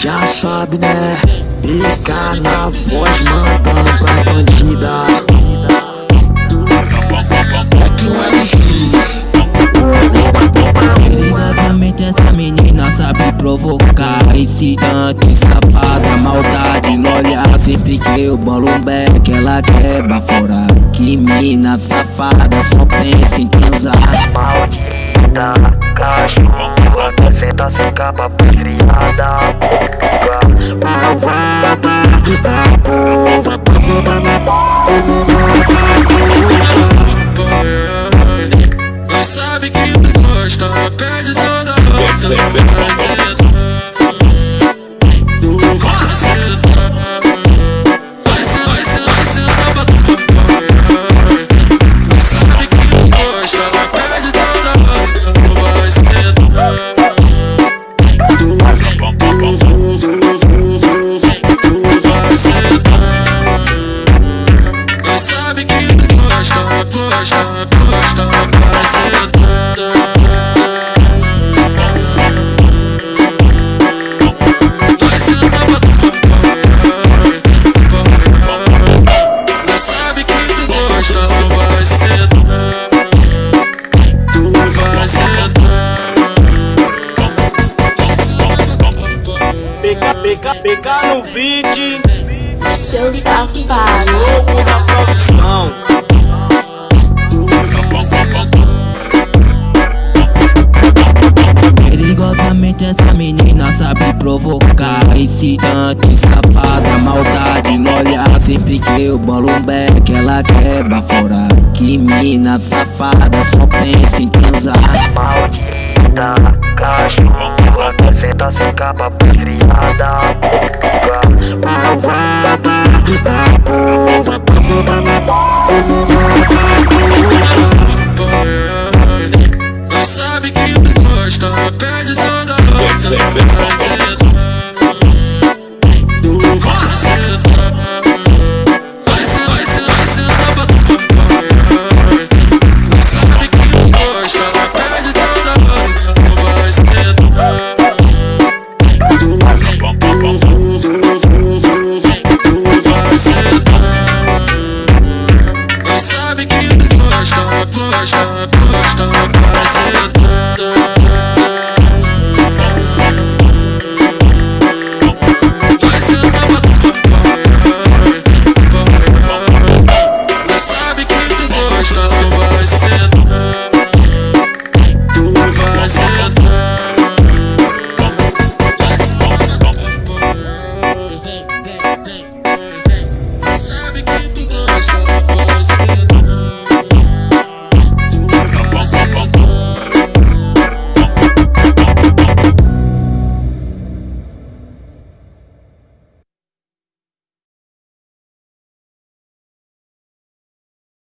Já sabe né, fica na voz mandando pra bandida. É que o LX Perigosamente essa menina sabe provocar Incidente, safada, maldade no olhar Sempre que eu bolo um beck ela quer baforar Que mina safada só pensa em transar. Maldita, sem capa criada Malvada, da porra Passada na Nós sabe que tu gosta, pede toda hora Tu beat, Seu safado. louco na produção. Perigosamente essa menina sabe provocar Incidente, safada, maldade no olhar Sempre que eu bolo um beck ela quer baforar Que mina safada só pensa em transar Maldita, cachorra Acrescenta sem capa criada Malvada, da porra Passada na Nós sabe que tu gosta, pede toda hora I'm a